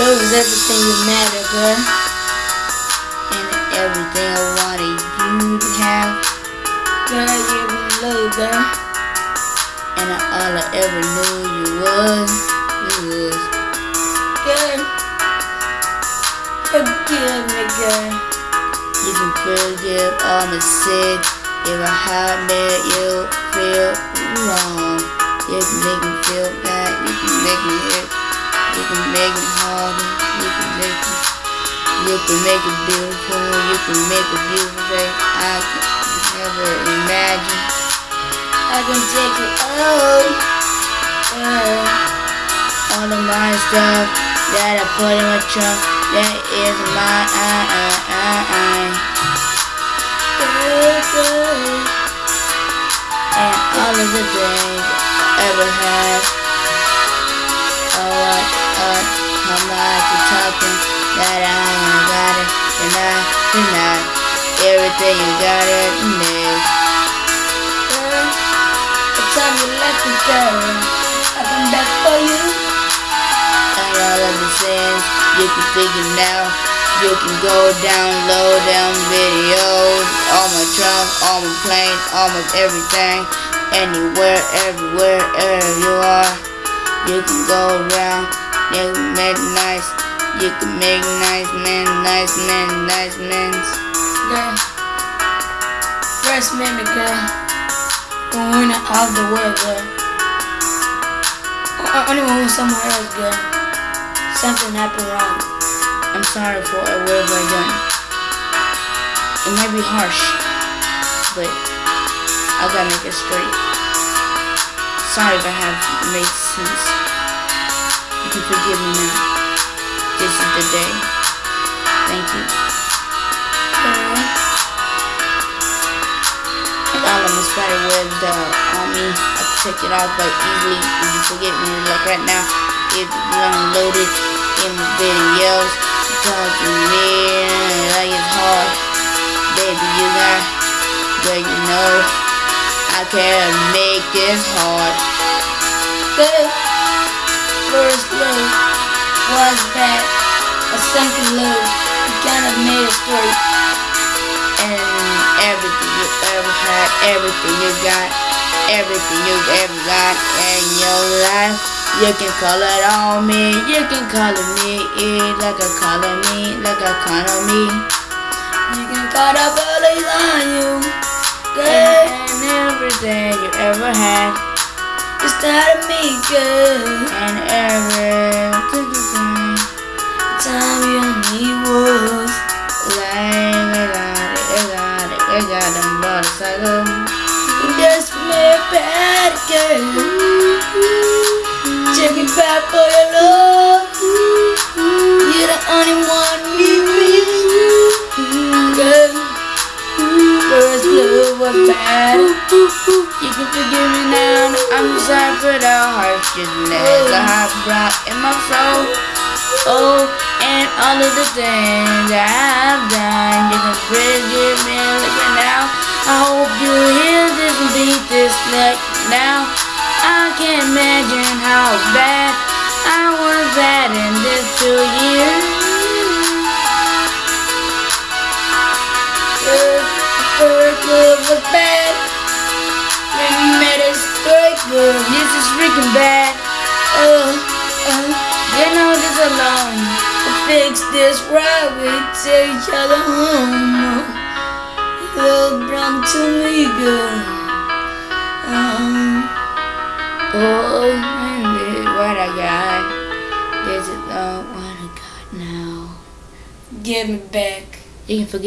Cause everything you matter, girl. And everything I wanted you to have. Girl, you love, girl. And all I ever knew you was, you was. Girl, forgive me, girl. You can forgive all my sins if I have made you feel wrong. You can make me feel bad. You can make me hurt. You can make it harder. You can make it. You can make it beautiful. You can make it beautiful. Babe. I can never imagine. I can take it all. Girl. All of my stuff that I put in my trunk. That is I, I, I, I. Good. And all of the things I ever had. Oh, what, what, how much you talking that I ain't got it, I, and I, everything you got it, me. Girl, the time you left me, girl, I come back for you. And all of the sins you can figure now. You can go down, low down videos, all my trunk, all my planes, all my everything, anywhere, everywhere, wherever you are. You can go around, you can make nice, you can make nice men, nice men, nice men. Girl, first minute, girl, going out of the world, girl. I only want somewhere else, girl. Something happened wrong. I'm sorry for whatever I done. It might be harsh, but I gotta make it straight. Sorry if I have made sense. You can forgive me now. This is the day. Thank you. All of my spider webs uh, on me, I can take it off but easily if you forget me. Like right now, if you unloaded in my videos, talk to me like it's hard. Baby, you got, but you know, I can't make this hard. Good. First love was bad. A second love, you kinda made it straight. And everything you ever had, everything you got, everything you ever got in your life. You can call it on me, you can call it me, eh, like a call it me, like a call it me. You can call the police on you, good. And everything you ever had, it's not me, good. And everything time you need was like I got it, I got it, I got them motorcycle. Just me bad girl. Was bad. You can forgive me now. I'm sorry for the harshness I have brought in my soul. Oh, and all of the things that I've done. You can forgive me living now. I hope you hear this and beat this like now. I can't imagine how bad I was bad in this two years. Freaking bad. Oh, uh, you know this alone. To fix this right, we take each other home. Love belong to me, girl. Um, oh, and what I got. This is uh, what I got now. Give me back. You can forget.